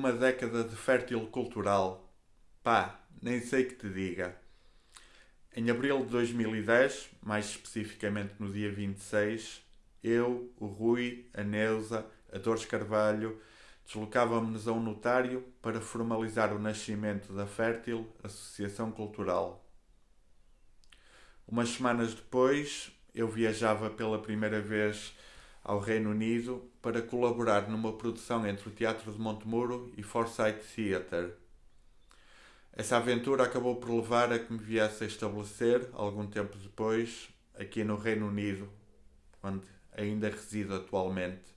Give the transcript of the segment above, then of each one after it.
uma década de fértil cultural. Pá, nem sei que te diga. Em abril de 2010, mais especificamente no dia 26, eu, o Rui, a Neuza, a Dores Carvalho, deslocávamos-nos a um notário para formalizar o nascimento da Fértil Associação Cultural. Umas semanas depois, eu viajava pela primeira vez ao Reino Unido para colaborar numa produção entre o Teatro de Montemuro e Forsyth Theatre. Essa aventura acabou por levar a que me viesse a estabelecer, algum tempo depois, aqui no Reino Unido, onde ainda resido atualmente.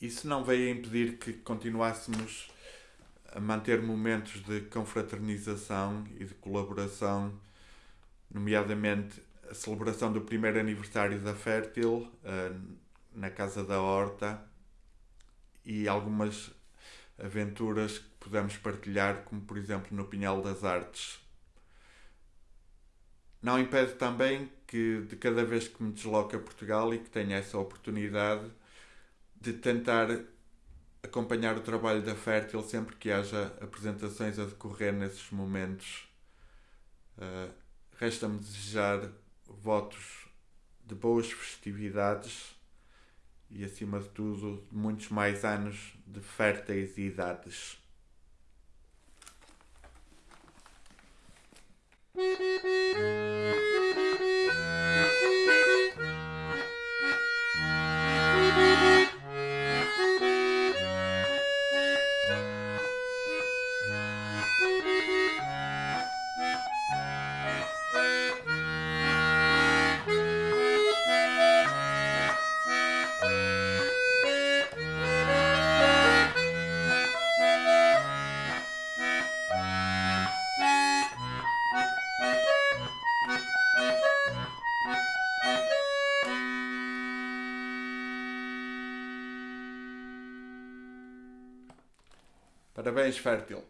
Isso não veio a impedir que continuássemos a manter momentos de confraternização e de colaboração, nomeadamente a celebração do primeiro aniversário da Fértil uh, na Casa da Horta e algumas aventuras que pudemos partilhar, como por exemplo no Pinhal das Artes. Não impede também que de cada vez que me desloco a Portugal e que tenho essa oportunidade de tentar acompanhar o trabalho da Fértil sempre que haja apresentações a decorrer nesses momentos. Uh, Resta-me desejar votos de boas festividades e, acima de tudo, muitos mais anos de férteis idades. Parabéns, Fértil.